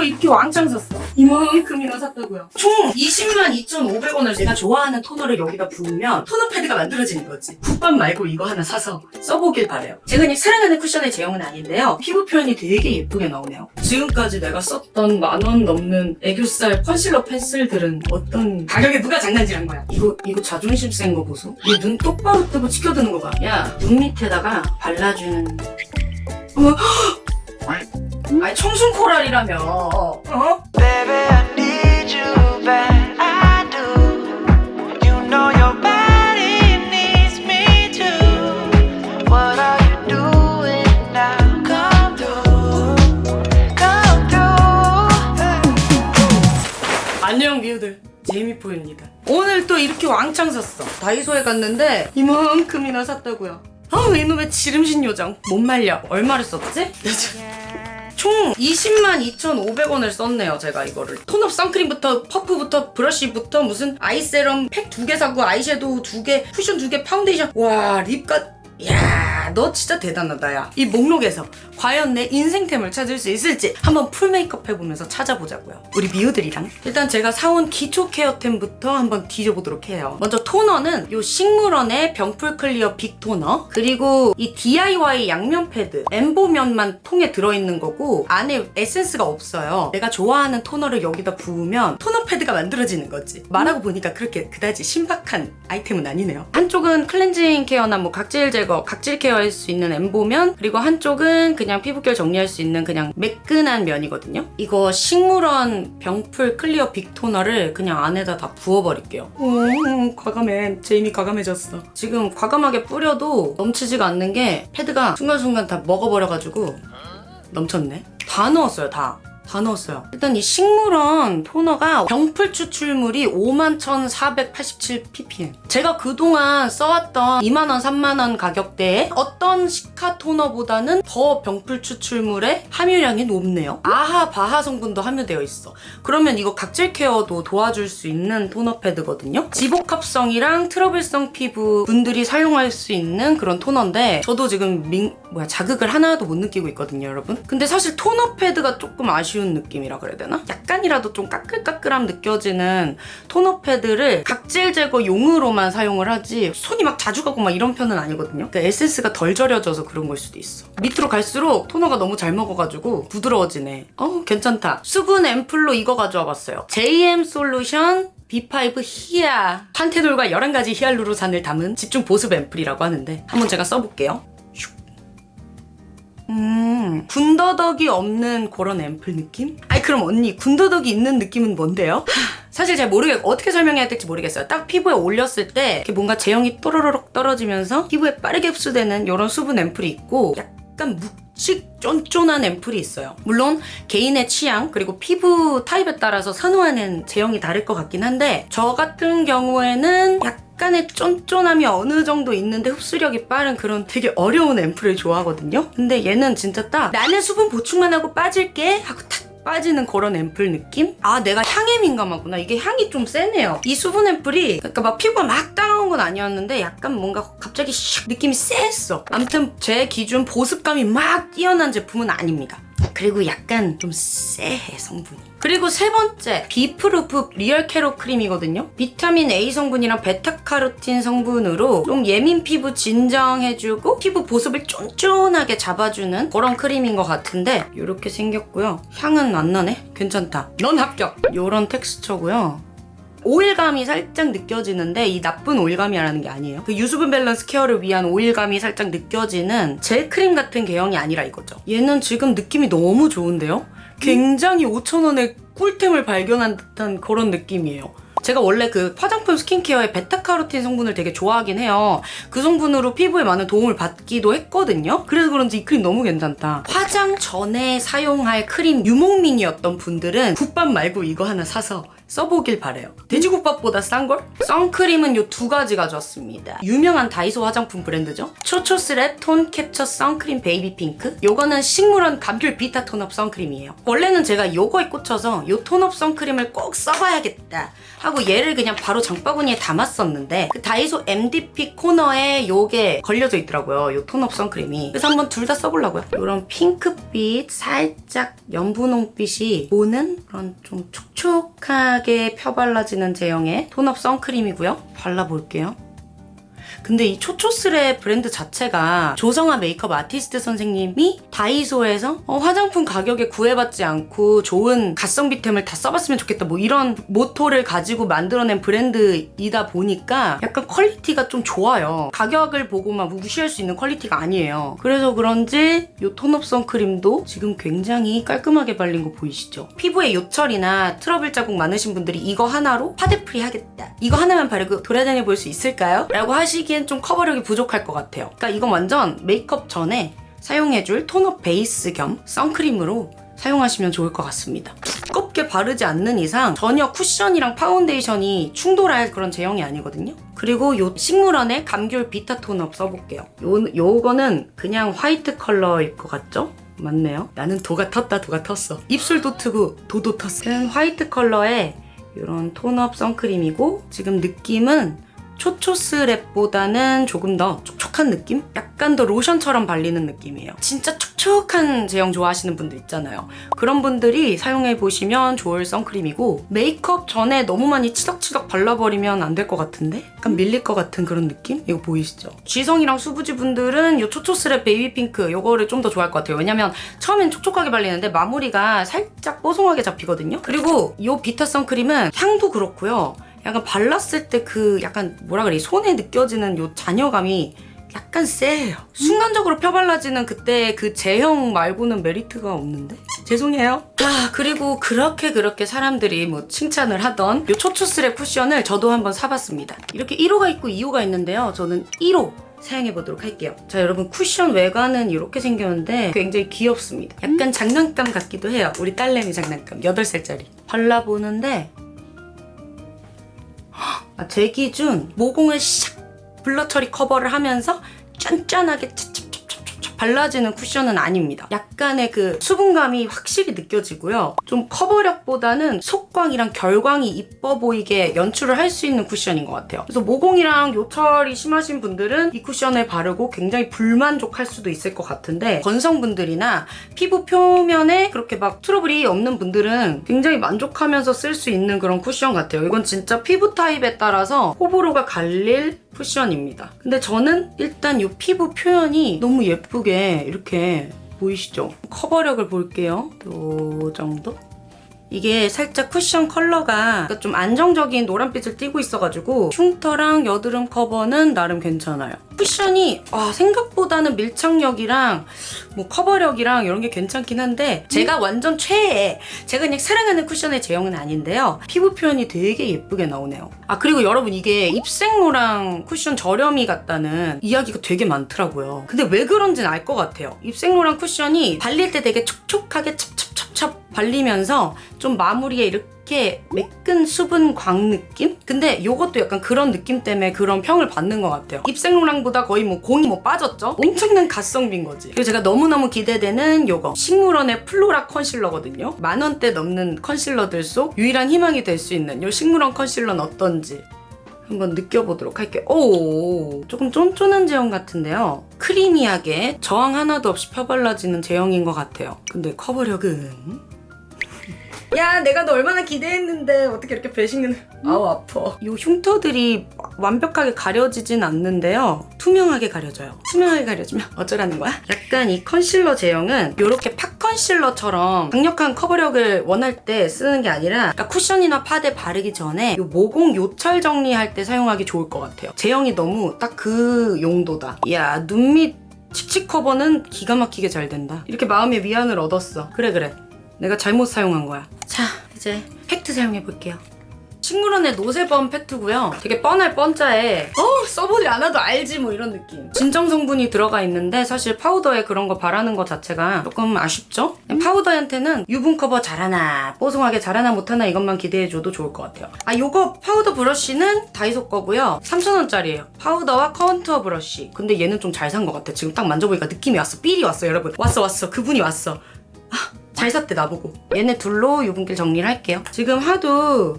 또 이렇게 왕창 샀어. 이만큼이나 샀다고요. 총 20만 2,500원을 내가 좋아하는 토너를 여기다 부으면 토너 패드가 만들어지는 거지. 국밥 말고 이거 하나 사서 써보길 바래요. 제가 그냥 사랑하는 쿠션의 제형은 아닌데요. 피부 표현이 되게 예쁘게 나오네요. 지금까지 내가 썼던 만 원 넘는 애교살 컨실러 펜슬들은 어떤 가격에 누가 장난질한 거야? 이거 이거 자존심 센 거 보소. 얘눈 똑바로 뜨고 치켜드는 거 봐. 야, 눈 밑에다가 발라주는 어머, 아니 청순 코랄이라며. 어? 안녕 미우들 제이미포입니다 오늘 또 이렇게 왕창 샀어 다이소에 갔는데 이만큼이나 샀다고요 아우 이놈의 지름신 요정 못 말려 얼마를 썼지? 총 20만 2,500원을 썼네요 제가 이거를. 톤업 선크림부터 퍼프부터 브러쉬부터 무슨 아이 세럼 팩 두 개 사고 아이섀도우 두 개 쿠션 두 개 파운데이션. 와 립 갓 야, 너 진짜 대단하다, 야. 이 목록에서 과연 내 인생템을 찾을 수 있을지 한번 풀 메이크업 해보면서 찾아보자고요. 우리 미우들이랑. 일단 제가 사온 기초 케어템부터 한번 뒤져보도록 해요. 먼저 토너는 요 식물원의 병풀 클리어 빅 토너, 그리고 이 DIY 양면 패드, 엠보면만 통에 들어있는 거고, 안에 에센스가 없어요. 내가 좋아하는 토너를 여기다 부으면 토너 패드가 만들어지는 거지. 말하고 보니까 그렇게 그다지 신박한 아이템은 아니네요. 한쪽은 클렌징 케어나 뭐 각질 제거, 각질 케어할 수 있는 엠보면, 그리고 한쪽은 그냥 피부결 정리할 수 있는 그냥 매끈한 면이거든요. 이거 식물원 병풀 클리어 빅 토너를 그냥 안에다 다 부어버릴게요. 오, 과감해. 제이미 과감해졌어. 지금 과감하게 뿌려도 넘치지가 않는 게 패드가 순간순간 다 먹어버려가지고 넘쳤네. 다 넣었어요, 다. 다 넣었어요. 일단 이 식물원 토너가 병풀 추출물이 51,487ppm. 제가 그동안 써왔던 2만원, 3만원 가격대에 어떤 시카 토너보다는 더 병풀 추출물의 함유량이 높네요. AHA, BHA 성분도 함유되어 있어. 그러면 이거 각질 케어도 도와줄 수 있는 토너 패드거든요. 지복합성이랑 트러블성 피부 분들이 사용할 수 있는 그런 토너인데 저도 지금 민, 뭐야 자극을 하나도 못 느끼고 있거든요, 여러분. 근데 사실 토너 패드가 조금 아쉬운 느낌이라 그래야 되나? 약간이라도 좀 까끌까끌함 느껴지는 토너 패드를 각질 제거 용으로만 사용을 하지 손이 막 자주 가고 막 이런 편은 아니거든요. 그러니까 에센스가 덜 절여져서 그런 걸 수도 있어. 밑으로 갈수록 토너가 너무 잘 먹어가지고 부드러워지네. 어 괜찮다. 수분 앰플로 이거 가져와 봤어요. JM 솔루션 B5 히아 판테놀과 11가지 히알루로산을 담은 집중 보습 앰플이라고 하는데 한번 제가 써볼게요. 슉. 음, 군더더기 없는 그런 앰플 느낌? 아니 그럼 언니 군더더기 있는 느낌은 뭔데요? 사실 잘 모르겠 어떻게 설명해야 될지 모르겠어요. 딱 피부에 올렸을 때 이렇게 뭔가 제형이 또로로록 떨어지면서 피부에 빠르게 흡수되는 이런 수분 앰플이 있고 약간 묵직 쫀쫀한 앰플이 있어요. 물론 개인의 취향 그리고 피부 타입에 따라서 선호하는 제형이 다를 것 같긴 한데 저 같은 경우에는 약간 의 쫀쫀함이 어느 정도 있는데 흡수력이 빠른 그런 되게 어려운 앰플을 좋아하거든요. 근데 얘는 진짜 딱 나는 수분 보충만 하고 빠질게 하고 탁 빠지는 그런 앰플 느낌? 아 내가 향에 민감하구나 이게 향이 좀 세네요 이 수분 앰플이 그러니까 막 피부가 막 따가운 건 아니었는데 약간 뭔가 갑자기 슉 느낌이 쎄했어 아무튼 제 기준 보습감이 막 뛰어난 제품은 아닙니다 그리고 약간 좀 쎄해 성분이. 그리고 세 번째 비프루프 리얼 캐로 크림이거든요. 비타민 A 성분이랑 베타카로틴 성분으로 좀 예민 피부 진정해주고 피부 보습을 쫀쫀하게 잡아주는 그런 크림인 것 같은데 이렇게 생겼고요. 향은 안 나네? 괜찮다. 넌 합격! 이런 텍스처고요 오일감이 살짝 느껴지는데 이 나쁜 오일감이라는 게 아니에요. 그 유수분 밸런스 케어를 위한 오일감이 살짝 느껴지는 젤 크림 같은 제형이 아니라 이거죠. 얘는 지금 느낌이 너무 좋은데요? 굉장히 5,000원에 꿀템을 발견한 듯한 그런 느낌이에요. 제가 원래 그 화장품 스킨케어의 베타카로틴 성분을 되게 좋아하긴 해요. 그 성분으로 피부에 많은 도움을 받기도 했거든요. 그래서 그런지 이 크림 너무 괜찮다. 화장 전에 사용할 크림 유목민이었던 분들은 국밥 말고 이거 하나 사서 써보길 바래요. 돼지국밥보다 싼 걸? 선크림은 요 두 가지 가져왔습니다. 유명한 다이소 화장품 브랜드죠. 초초스랩 톤 캡처 선크림 베이비 핑크. 요거는 식물원 감귤 비타 톤업 선크림이에요. 원래는 제가 요거에 꽂혀서 요 톤업 선크림을 꼭 써봐야겠다 하고 얘를 그냥 바로 장바구니에 담았었는데 그 다이소 MDP 코너에 요게 걸려져 있더라고요. 요 톤업 선크림이. 그래서 한번 둘 다 써보려고요. 요런 핑크빛 살짝 연분홍빛이 도는 그런 좀 촉촉하게 펴발라지는 제형의 톤업 선크림이고요. 발라볼게요. 근데 이 초초스랩 브랜드 자체가 조성아 메이크업 아티스트 선생님이 다이소에서 어, 화장품 가격에 구애받지 않고 좋은 가성비템을 다 써봤으면 좋겠다 뭐 이런 모토를 가지고 만들어낸 브랜드이다 보니까 약간 퀄리티가 좀 좋아요. 가격을 보고만 무시할 수 있는 퀄리티가 아니에요. 그래서 그런지 이 톤업 선크림도 지금 굉장히 깔끔하게 발린 거 보이시죠? 피부에 요철이나 트러블 자국 많으신 분들이 이거 하나로 파데프리 하겠다. 이거 하나만 바르고 돌아다녀 볼 수 있을까요? 라고 하시기엔 좀 커버력이 부족할 것 같아요 그러니까 이건 완전 메이크업 전에 사용해줄 톤업 베이스 겸 선크림으로 사용하시면 좋을 것 같습니다. 두껍게 바르지 않는 이상 전혀 쿠션이랑 파운데이션이 충돌할 그런 제형이 아니거든요. 그리고 요 식물원의 감귤 비타 톤업 써볼게요. 요, 요거는 그냥 화이트 컬러일 것 같죠? 맞네요. 나는 도가 텄다 도가 텄어. 입술도 트고 도도 텄어. 는 화이트 컬러의 이런 톤업 선크림이고 지금 느낌은 초초스 랩보다는 조금 더 촉촉한 느낌? 약간 더 로션처럼 발리는 느낌이에요. 진짜 촉촉한 제형 좋아하시는 분들 있잖아요. 그런 분들이 사용해 보시면 좋을 선크림이고 메이크업 전에 너무 많이 치덕치덕 발라버리면 안 될 것 같은데? 약간 밀릴 것 같은 그런 느낌? 이거 보이시죠? 지성이랑 수부지 분들은 이 초초스 랩 베이비 핑크 이거를 좀 더 좋아할 것 같아요. 왜냐면 처음엔 촉촉하게 발리는데 마무리가 살짝 뽀송하게 잡히거든요. 그리고 이 비타 선크림은 향도 그렇고요. 약간 발랐을 때 그 약간 뭐라 그래 손에 느껴지는 요 잔여감이 약간 세요. 순간적으로 펴발라지는 그때 그 제형 말고는 메리트가 없는데? 죄송해요. 아, 그리고 그렇게 그렇게 사람들이 뭐 칭찬을 하던 요 초초스랩 쿠션을 저도 한번 사봤습니다. 이렇게 1호가 있고 2호가 있는데요. 저는 1호 사용해 보도록 할게요. 자, 여러분 쿠션 외관은 이렇게 생겼는데 굉장히 귀엽습니다. 약간 장난감 같기도 해요. 우리 딸내미 장난감. 8살짜리. 발라보는데 아, 제 기준 모공을 샥 블러 처리 커버를 하면서 짠짠하게 발라지는 쿠션은 아닙니다. 약간의 그 수분감이 확실히 느껴지고요. 좀 커버력보다는 속광이랑 결광이 이뻐 보이게 연출을 할 수 있는 쿠션인 것 같아요. 그래서 모공이랑 요철이 심하신 분들은 이 쿠션을 바르고 굉장히 불만족할 수도 있을 것 같은데 건성분들이나 피부 표면에 그렇게 막 트러블이 없는 분들은 굉장히 만족하면서 쓸 수 있는 그런 쿠션 같아요. 이건 진짜 피부 타입에 따라서 호불호가 갈릴 쿠션입니다. 근데 저는 일단 이 피부 표현이 너무 예쁘게 이렇게 보이시죠? 커버력을 볼게요. 요 정도? 이게 살짝 쿠션 컬러가 좀 안정적인 노란빛을 띠고 있어가지고 흉터랑 여드름 커버는 나름 괜찮아요. 쿠션이 아, 생각보다는 밀착력이랑 뭐 커버력이랑 이런 게 괜찮긴 한데 제가 완전 최애 제가 그냥 사랑하는 쿠션의 제형은 아닌데요. 피부 표현이 되게 예쁘게 나오네요. 아 그리고 여러분 이게 입생로랑 쿠션 저렴이 같다는 이야기가 되게 많더라고요. 근데 왜 그런지는 알 것 같아요. 입생로랑 쿠션이 발릴 때 되게 촉촉하게 찹찹찹찹 발리면서 좀 마무리에 이렇게 매끈 수분 광 느낌? 근데 이것도 약간 그런 느낌 때문에 그런 평을 받는 것 같아요. 입생로랑보다 거의 뭐 공이 뭐 빠졌죠? 엄청난 가성비인 거지. 그리고 제가 너무너무 기대되는 요거 식물원의 플로라 컨실러거든요. 만 원대 넘는 컨실러들 속 유일한 희망이 될 수 있는 요 식물원 컨실러는 어떤지 한번 느껴보도록 할게요. 오, 조금 쫀쫀한 제형 같은데요. 크리미하게 저항 하나도 없이 펴발라지는 제형인 것 같아요. 근데 커버력은 야 내가 너 얼마나 기대했는데. 어떻게 이렇게 배신을 아우 아파. 이 흉터들이 완벽하게 가려지진 않는데요. 투명하게 가려져요. 투명하게 가려지면 어쩌라는 거야? 약간 이 컨실러 제형은 이렇게 팍 컨실러처럼 강력한 커버력을 원할 때 쓰는 게 아니라 그러니까 쿠션이나 파데 바르기 전에 이 모공 요철 정리할 때 사용하기 좋을 것 같아요. 제형이 너무 딱 그 용도다. 야 눈밑 칙칙 커버는 기가 막히게 잘 된다. 이렇게 마음의 위안을 얻었어. 그래 그래 내가 잘못 사용한 거야. 자, 이제 팩트 사용해 볼게요. 식물원의 노세범 팩트고요. 되게 뻔할 뻔짜에 어 써보지 않아도 알지 뭐 이런 느낌. 진정 성분이 들어가 있는데 사실 파우더에 그런 거 바르는 거 자체가 조금 아쉽죠? 파우더한테는 유분 커버 잘하나 뽀송하게 잘하나 못하나 이것만 기대해줘도 좋을 것 같아요. 아 요거 파우더 브러쉬는 다이소 거고요. 3,000원짜리예요. 파우더와 컨투어 브러쉬. 근데 얘는 좀 잘 산 것 같아. 지금 딱 만져보니까 느낌이 왔어. 삘이 왔어 여러분. 왔어 왔어. 그분이 왔어. 잘 샀대 나보고. 얘네 둘로 유분기 정리를 할게요. 지금 하도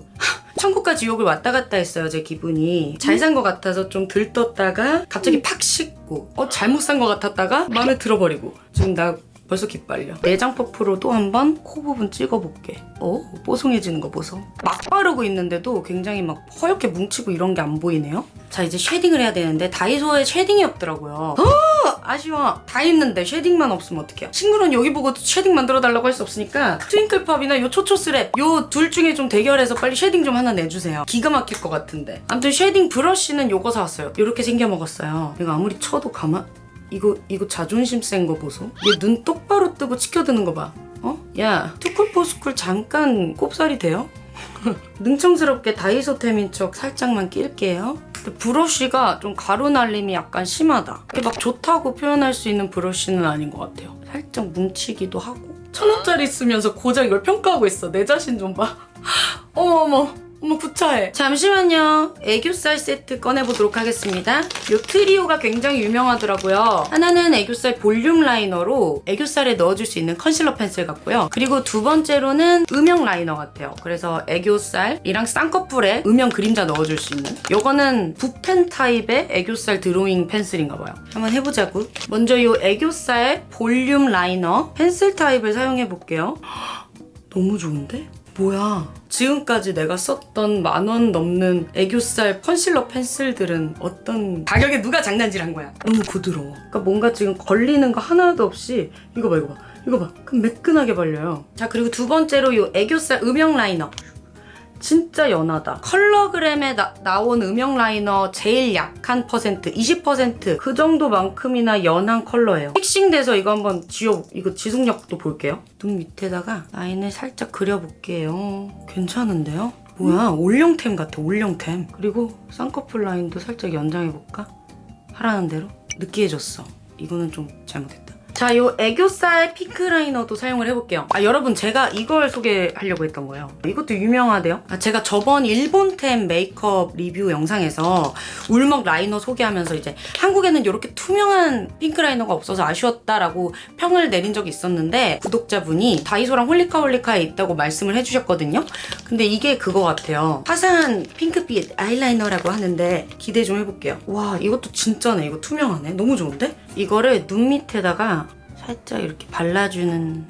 천국과 지옥을 왔다 갔다 했어요 제 기분이. 잘 산 것 같아서 좀 들떴다가 갑자기 팍 식고 어 잘못 산 것 같았다가 마음에 들어버리고. 지금 나 벌써 기빨려. 내장 퍼프로 또 한 번 코 부분 찍어볼게. 어? 뽀송해지는 거 보소. 막 바르고 있는데도 굉장히 막 허옇게 뭉치고 이런 게 안 보이네요? 자 이제 쉐딩을 해야 되는데 다이소에 쉐딩이 없더라고요 아쉬워. 다 있는데 쉐딩만 없으면 어떡해요. 친구는 여기 보고 쉐딩 만들어달라고 할 수 없으니까 트윙클팝이나 요 초초스랩 요 둘 중에 좀 대결해서 빨리 쉐딩 좀 하나 내주세요. 기가 막힐 것 같은데. 아무튼 쉐딩 브러쉬는 요거 사왔어요. 요렇게 생겨 먹었어요. 이거 아무리 쳐도 가만... 이거 이거 자존심 센 거 보소. 얘 눈 똑바로 뜨고 치켜드는 거 봐. 어? 야 투쿨포스쿨 잠깐 꼽살이 돼요? 능청스럽게 다이소템인 척 살짝만 낄게요. 브러쉬가 좀 가루 날림이 약간 심하다. 이게 막 좋다고 표현할 수 있는 브러쉬는 아닌 것 같아요. 살짝 뭉치기도 하고. 천 원짜리 쓰면서 고작 이걸 평가하고 있어. 내 자신 좀 봐. 어머 어머. 어머 구차해. 잠시만요. 애교살 세트 꺼내보도록 하겠습니다. 요 트리오가 굉장히 유명하더라고요. 하나는 애교살 볼륨 라이너로 애교살에 넣어줄 수 있는 컨실러 펜슬 같고요. 그리고 두 번째로는 음영 라이너 같아요. 그래서 애교살이랑 쌍꺼풀에 음영 그림자 넣어줄 수 있는 요거는 붓펜 타입의 애교살 드로잉 펜슬인가 봐요. 한번 해보자고. 먼저 요 애교살 볼륨 라이너 펜슬 타입을 사용해 볼게요. 너무 좋은데? 뭐야? 지금까지 내가 썼던 만 원 넘는 애교살 컨실러 펜슬들은 어떤 가격에 누가 장난질한 거야? 너무 부드러워. 그러니까 뭔가 지금 걸리는 거 하나도 없이 이거 봐 이거 봐 이거 봐 그럼 매끈하게 발려요. 자 그리고 두 번째로 이 애교살 음영 라이너. 진짜 연하다. 컬러그램에 나, 나온 음영 라이너 제일 약한 퍼센트 20%그 정도만큼이나 연한 컬러예요. 픽싱돼서 이거 한번 지워 이거 지속력도 볼게요. 눈 밑에다가 라인을 살짝 그려볼게요. 괜찮은데요? 뭐야 올영템 같아 올영템. 그리고 쌍꺼풀 라인도 살짝 연장해볼까? 하라는 대로 느끼해졌어. 이거는 좀 잘못했다. 자, 요 애교살 핑크 라이너도 사용을 해볼게요. 아, 여러분, 제가 이걸 소개하려고 했던 거예요. 이것도 유명하대요. 아, 제가 저번 일본템 메이크업 리뷰 영상에서 울먹 라이너 소개하면서 이제 한국에는 이렇게 투명한 핑크 라이너가 없어서 아쉬웠다라고 평을 내린 적이 있었는데 구독자분이 다이소랑 홀리카홀리카에 있다고 말씀을 해주셨거든요. 근데 이게 그거 같아요. 화사한 핑크빛 아이라이너라고 하는데 기대 좀 해볼게요. 와, 이것도 진짜네. 이거 투명하네. 너무 좋은데? 이거를 눈 밑에다가 살짝 이렇게 발라주는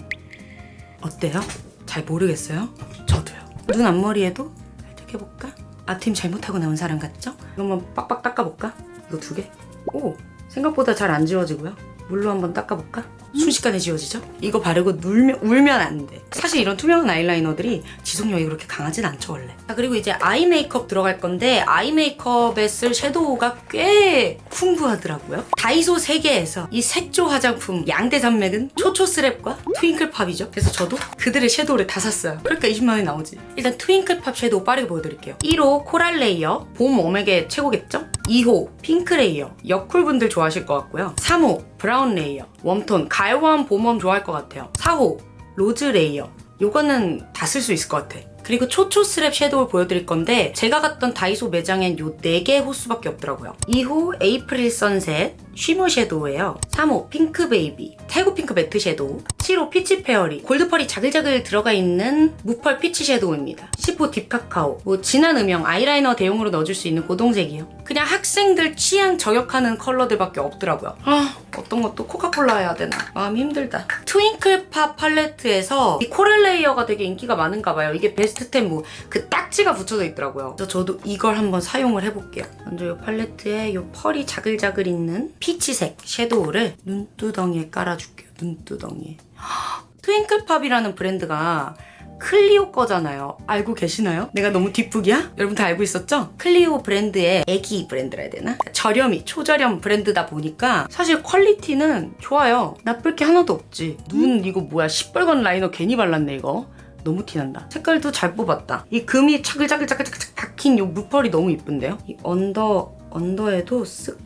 어때요? 잘 모르겠어요? 저도요. 눈 앞머리에도 살짝 해볼까? 앞팀 잘못하고 나온 사람 같죠? 이거 빡빡 닦아볼까? 이거 두 개. 오! 생각보다 잘 안 지워지고요. 물로 한번 닦아볼까? 순식간에 지워지죠? 이거 바르고 울면, 울면 안 돼. 사실 이런 투명한 아이라이너들이 지속력이 그렇게 강하진 않죠, 원래. 자, 그리고 이제 아이 메이크업 들어갈 건데, 아이 메이크업에 쓸 섀도우가 꽤 풍부하더라고요. 다이소 세계에서 이 색조 화장품 양대 산맥은 초초 스랩과 트윙클팝이죠. 그래서 저도 그들의 섀도우를 다 샀어요. 그러니까 20만 원이 나오지. 일단 트윙클팝 섀도우 빠르게 보여드릴게요. 1호 코랄 레이어, 봄 웜에게 최고겠죠? 2호 핑크 레이어, 여쿨분들 좋아하실 것 같고요. 3호 브라운 레이어, 웜톤, 가을웜, 봄웜 좋아할 것 같아요. 4호 로즈 레이어, 요거는 다 쓸 수 있을 것 같아. 그리고 초초 스랩 섀도우를 보여드릴 건데 제가 갔던 다이소 매장엔 요 4개 호수밖에 없더라고요. 2호 에이프릴 선셋 쉬머 섀도우예요. 3호 핑크 베이비 태국 핑크 매트 섀도우 7호 피치 페어리 골드펄이 자글자글 들어가 있는 무펄 피치 섀도우입니다. 10호 딥카카오 뭐 진한 음영 아이라이너 대용으로 넣어줄 수 있는 고동색이요. 그냥 학생들 취향 저격하는 컬러들밖에 없더라고요. 아 어떤 것도 코카콜라 해야 되나 마음이 힘들다. 트윙클팝 팔레트에서 이 코랄 레이어가 되게 인기가 많은가 봐요. 이게 베스트템 뭐그 딱지가 붙여져 있더라고요. 그래서 저도 이걸 한번 사용을 해볼게요. 먼저 이 팔레트에 이 펄이 자글자글 있는 피치색 섀도우를 눈두덩이에 깔아줄게요. 눈두덩이에. 트윙클팝이라는 브랜드가 클리오 거잖아요. 알고 계시나요? 내가 너무 뒷북이야? 여러분 다 알고 있었죠? 클리오 브랜드의 애기 브랜드라 해야 되나? 저렴이, 초저렴 브랜드다 보니까 사실 퀄리티는 좋아요. 나쁠 게 하나도 없지. 눈 이거 뭐야? 시뻘건 라이너 괜히 발랐네 이거. 너무 티난다. 색깔도 잘 뽑았다. 이 금이 차글차글차글차글 박힌 요 물펄이 너무 이쁜데요? 이 언더, 언더에도 쓱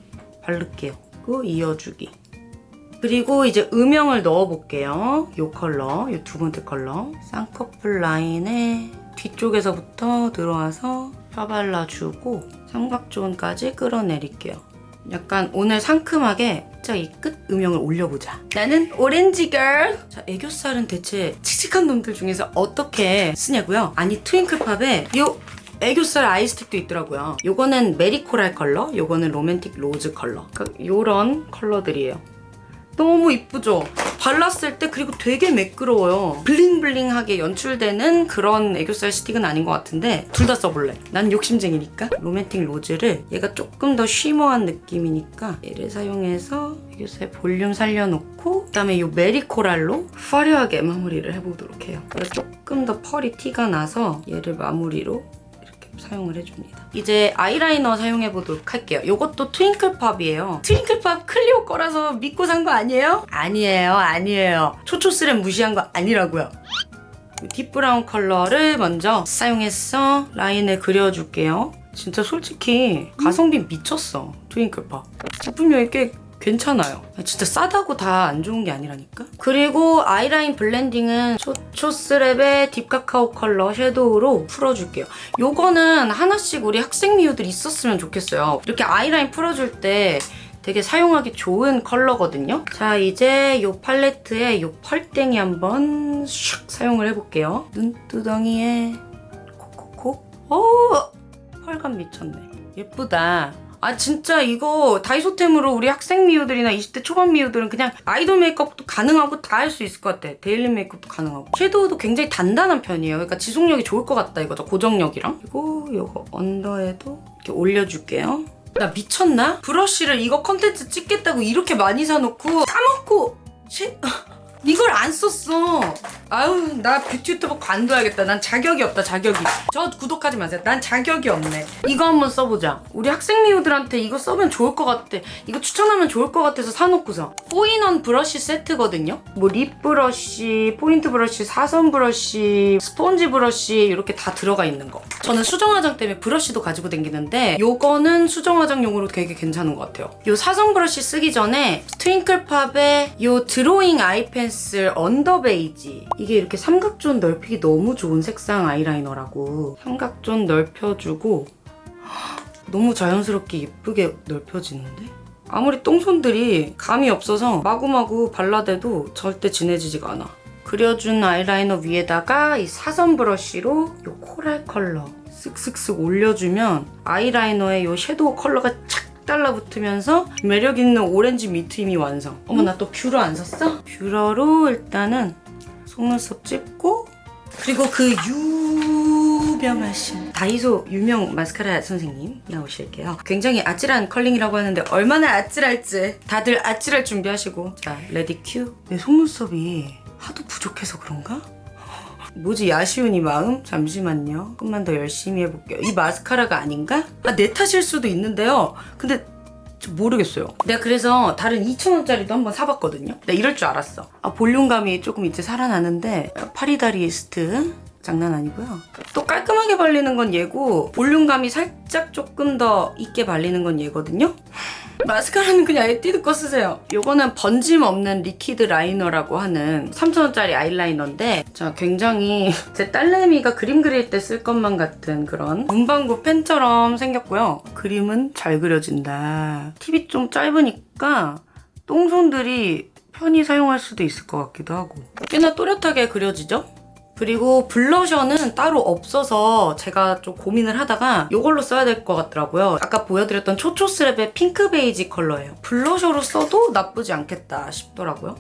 바를게요. 그리고 이어주기. 그리고 이제 음영을 넣어볼게요. 이 컬러, 이 두 번째 컬러. 쌍꺼풀 라인에 뒤쪽에서부터 들어와서 펴발라주고 삼각존까지 끌어내릴게요. 약간 오늘 상큼하게 진짜 이 끝 음영을 올려보자. 나는 orange girl. 자, 애교살은 대체 칙칙한 놈들 중에서 어떻게 쓰냐고요? 아니 트윙클팝에 요 애교살 아이스틱도 있더라고요. 요거는 메리코랄 컬러, 요거는 로맨틱 로즈 컬러. 그러니까 요런 컬러들이에요. 너무 이쁘죠? 발랐을 때 그리고 되게 매끄러워요. bling bling하게 연출되는 그런 애교살 스틱은 아닌 것 같은데 둘 다 써볼래. 난 욕심쟁이니까. 로맨틱 로즈를 얘가 조금 더 shimmer한 느낌이니까 얘를 사용해서 애교살 볼륨 살려놓고 그다음에 이 메리코랄로 화려하게 마무리를 해보도록 해요. 그래서 조금 더 펄이 티가 나서 얘를 마무리로 사용을 해줍니다. 이제 아이라이너 사용해보도록 할게요. 이것도 트윙클팝이에요. 트윙클팝 클리오 거라서 믿고 산 거 아니에요? 아니에요, 아니에요. 초초스랩 무시한 거 아니라고요. deep brown 컬러를 먼저 사용해서 라인을 그려줄게요. 진짜 솔직히 가성비 미쳤어, 트윙클팝. 제품력이 꽤 괜찮아요. 진짜 싸다고 다 안 좋은 게 아니라니까. 그리고 아이라인 blending은 초초스랩의 딥카카오 컬러 섀도우로 풀어줄게요. 요거는 하나씩 우리 학생 미우들 있었으면 좋겠어요. 이렇게 아이라인 풀어줄 때 되게 사용하기 좋은 컬러거든요. 자, 이제 이 팔레트에 이 펄땡이 한번 슉 사용을 해볼게요. 눈두덩이에 콕콕콕. 오! 펄감 미쳤네. 예쁘다. 아 진짜 이거 다이소템으로 우리 학생 미우들이나 20대 초반 미우들은 그냥 아이돌 메이크업도 가능하고 다 할 수 있을 것 같아. daily 메이크업도 가능하고. 섀도우도 굉장히 단단한 편이에요. 그러니까 지속력이 좋을 것 같다 이거죠. 고정력이랑. 그리고 이거 언더에도 이렇게 올려줄게요. 나 미쳤나? 브러쉬를 이거 컨텐츠 찍겠다고 이렇게 많이 사놓고 까먹고 쉐... 이걸 안 썼어. 아유, 나 유튜버 관둬야겠다. 난 자격이 없다, 자격이. 저 구독하지 마세요. 난 자격이 없네. 이거 한번 써보자. 우리 학생 미우들한테 이거 쓰면 좋을 것 같아. 이거 추천하면 좋을 것 같아서 사놓고서. four in one 브러쉬 세트거든요. 뭐 립 브러쉬, 포인트 브러쉬, 사선 브러쉬, 스펀지 브러쉬 이렇게 다 들어가 있는 거. 저는 수정 화장 때문에 브러쉬도 가지고 다니는데 요거는 수정 화장용으로 되게 괜찮은 것 같아요. 요 사선 브러쉬 쓰기 전에 트윙클팝의 요 드로잉 아이 펜슬 언더 베이지 이게 이렇게 삼각존 넓히기 너무 좋은 색상 아이라이너라고 삼각존 넓혀주고 너무 자연스럽게 예쁘게 넓혀지는데? 아무리 똥손들이 감이 없어서 마구마구 발라대도 절대 진해지지가 않아. 그려준 아이라이너 위에다가 이 사선 브러쉬로 이 코랄 컬러 쓱쓱쓱 올려주면 아이라이너에 이 섀도우 컬러가 착 달라붙으면서 매력 있는 오렌지 밑트임이 완성. 어머 나 또 뷰러 안 샀어? 뷰러로 일단은 속눈썹 찝고 그리고 그 유명하신 다이소 유명 마스카라 선생님 나오실게요. 굉장히 아찔한 컬링이라고 하는데 얼마나 아찔할지 다들 아찔할 준비하시고 자 ready cue. 내 속눈썹이 하도 부족해서 그런가? 뭐지 아쉬운 이 마음? 잠시만요. 조금만 더 열심히 해볼게요. 이 마스카라가 아닌가? 아 내 탓일 수도 있는데요. 근데 저 모르겠어요. 내가 그래서 다른 2,000원짜리도 한번 사봤거든요. 내가 이럴 줄 알았어. 아 볼륨감이 조금 이제 살아나는데 파리 다리스트 장난 아니고요. 또 깔끔하게 발리는 건 얘고 볼륨감이 살짝 조금 더 있게 발리는 건 얘거든요. 마스카라는 그냥 에뛰드 거 쓰세요. 요거는 번짐 없는 liquid liner라고 하는 3,000원짜리 아이라이너인데 자 굉장히 제 딸내미가 그림 그릴 때 쓸 것만 같은 그런 문방구 펜처럼 생겼고요. 그림은 잘 그려진다. 팁이 좀 짧으니까 똥손들이 편히 사용할 수도 있을 것 같기도 하고 꽤나 또렷하게 그려지죠? 그리고 블러셔는 따로 없어서 제가 좀 고민을 하다가 이걸로 써야 될 것 같더라고요. 아까 보여드렸던 초초스랩의 핑크 베이지 컬러예요. 블러셔로 써도 나쁘지 않겠다 싶더라고요.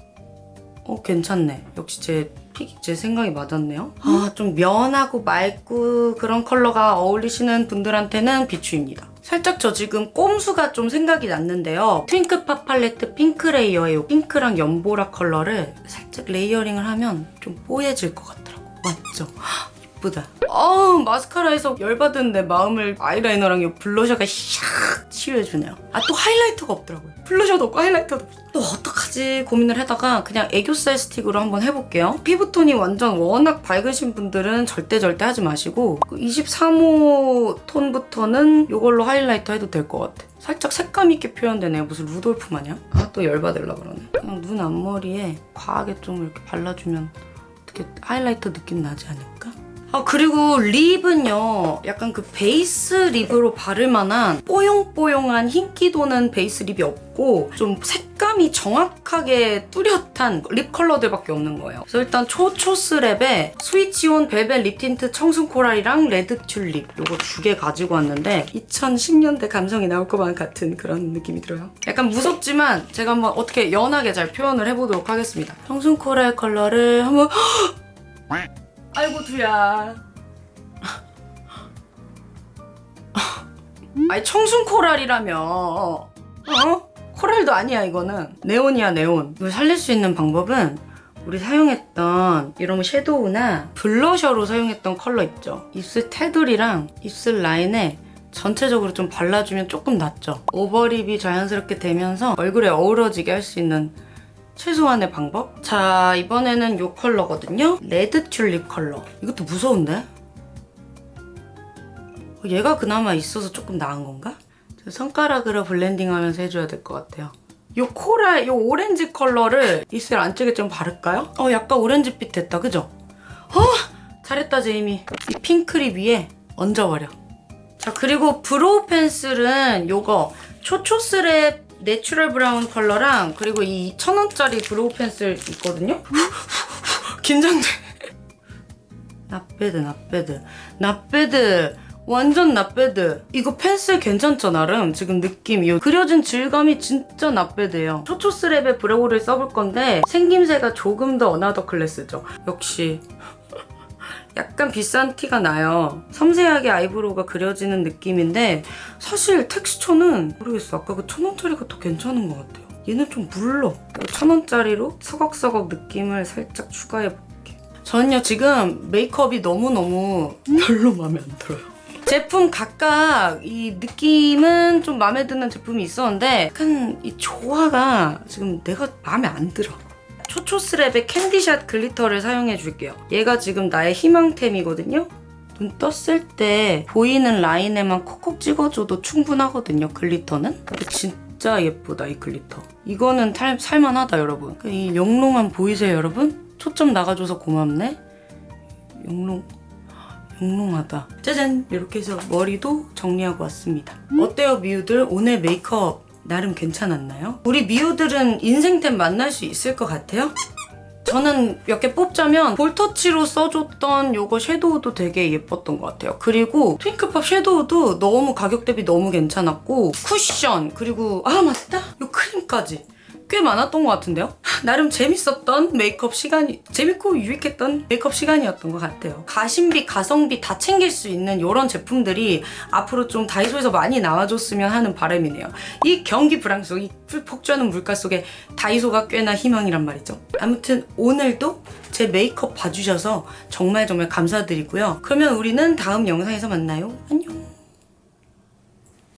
어 괜찮네. 역시 제 pick, 제 생각이 맞았네요. 아 좀 연하고 맑고 그런 컬러가 어울리시는 분들한테는 비추입니다. 살짝 저 지금 꼼수가 좀 생각이 났는데요. 트윙클팝 팔레트 핑크 레이어의 이 핑크랑 연보라 컬러를 살짝 layering을 하면 좀 뽀얘질 것 같더라고. 맞죠? 헉, 이쁘다. 어 마스카라에서 열받은 내 마음을 아이라이너랑 이 블러셔가 샥 치유해주네요. 아 또 하이라이터가 없더라고요. 블러셔도 없고 하이라이터도 없어. 또 어떡하지 고민을 하다가 그냥 애교살 스틱으로 한번 해볼게요. 피부톤이 완전 워낙 밝으신 분들은 절대 절대 하지 마시고 23호 톤부터는 이걸로 하이라이터 해도 될 것 같아. 살짝 색감 있게 표현되네요. 무슨 루돌프 마냥. 아 또 열받으려 그러네. 그냥 눈 앞머리에 과하게 좀 이렇게 발라주면 어떻게 highlighter 느낌 나지 않을까? 아 그리고 lip은요 약간 그 베이스 lip으로 바를 만한 뽀용뽀용한 흰기 도는 베이스 lip이 없고 좀 색감이 정확하게 뚜렷한 lip 컬러들밖에 없는 거예요. 그래서 일단 초초스랩에 스위치온 벨벳 lip tint 청순 coral이랑 레드 튤립 요거 두 개 가지고 왔는데 2010년대 감성이 나올 것만 같은 그런 느낌이 들어요. 약간 무섭지만 제가 한번 어떻게 연하게 잘 표현을 해보도록 하겠습니다. 청순 coral 컬러를 한번 아이고 두야. 아니 청순 코랄이라며. 어? 코랄도 아니야 이거는. 네온이야 네온. 이걸 살릴 수 있는 방법은 우리 사용했던 이런 섀도우나 블러셔로 사용했던 컬러 있죠. 입술 테두리랑 입술 라인에 전체적으로 좀 발라주면 조금 낫죠. 오버립이 자연스럽게 되면서 얼굴에 어우러지게 할 수 있는 최소한의 방법? 자 이번에는 이 컬러거든요 레드 튤립 컬러 이것도 무서운데? 어, 얘가 그나마 있어서 조금 나은 건가? 저 손가락으로 블렌딩하면서 해줘야 될 것 같아요 이 coral, 이 오렌지 컬러를 입술 안쪽에 좀 바를까요? 어 약간 오렌지빛 됐다 그죠? 어 잘했다 제이미 이 핑크 lip 위에 얹어버려 자 그리고 brow pencil은 요거 초초스랩 natural brown 컬러랑 그리고 이 2,000원짜리 brow pencil 있거든요? 긴장돼. 나빼드 나빼드 나빼드 완전 나빼드 이거 pencil 괜찮죠 나름? 지금 느낌이 그려진 질감이 진짜 not bad예요. 초초스랩의 brow를 써볼 건데 생김새가 조금 더 another class죠. 역시 약간 비싼 티가 나요. 섬세하게 eyebrow가 그려지는 느낌인데 사실 텍스처는 모르겠어. 아까 그 천원짜리가 더 괜찮은 것 같아요. 얘는 좀 물러. 천원짜리로 서걱서걱 느낌을 살짝 추가해볼게. 저는요 지금 메이크업이 너무너무 별로 마음에 안 들어요. 제품 각각 이 느낌은 좀 마음에 드는 제품이 있었는데 약간 이 조화가 지금 내가 마음에 안 들어. 초초스랩의 캔디샷 glitter를 사용해 줄게요. 얘가 지금 나의 희망템이거든요. 눈 떴을 때 보이는 라인에만 콕콕 찍어줘도 충분하거든요, glitter는. 근데 진짜 예쁘다, 이 glitter. 이거는 탈, 살만하다, 여러분. 이 영롱함 보이세요, 여러분? 초점 나가줘서 고맙네. 영롱. 영롱하다. 짜잔! 이렇게 해서 머리도 정리하고 왔습니다. 어때요, 미우들? 오늘 메이크업 나름 괜찮았나요? 우리 미우들은 인생템 만날 수 있을 것 같아요? 저는 몇 개 뽑자면 볼터치로 써줬던 요거 섀도우도 되게 예뻤던 것 같아요. 그리고 트윙크팝 섀도우도 너무 가격 대비 너무 괜찮았고 쿠션 그리고 아 맞다! 요 크림까지 꽤 많았던 것 같은데요? 나름 재밌었던 메이크업 시간이 재밌고 유익했던 메이크업 시간이었던 것 같아요. 가심비, 가성비 다 챙길 수 있는 이런 제품들이 앞으로 좀 다이소에서 많이 나와줬으면 하는 바람이네요. 이 경기 불황 속, 이 폭주하는 물가 속에 다이소가 꽤나 희망이란 말이죠. 아무튼 오늘도 제 메이크업 봐주셔서 정말 정말 감사드리고요. 그러면 우리는 다음 영상에서 만나요. 안녕.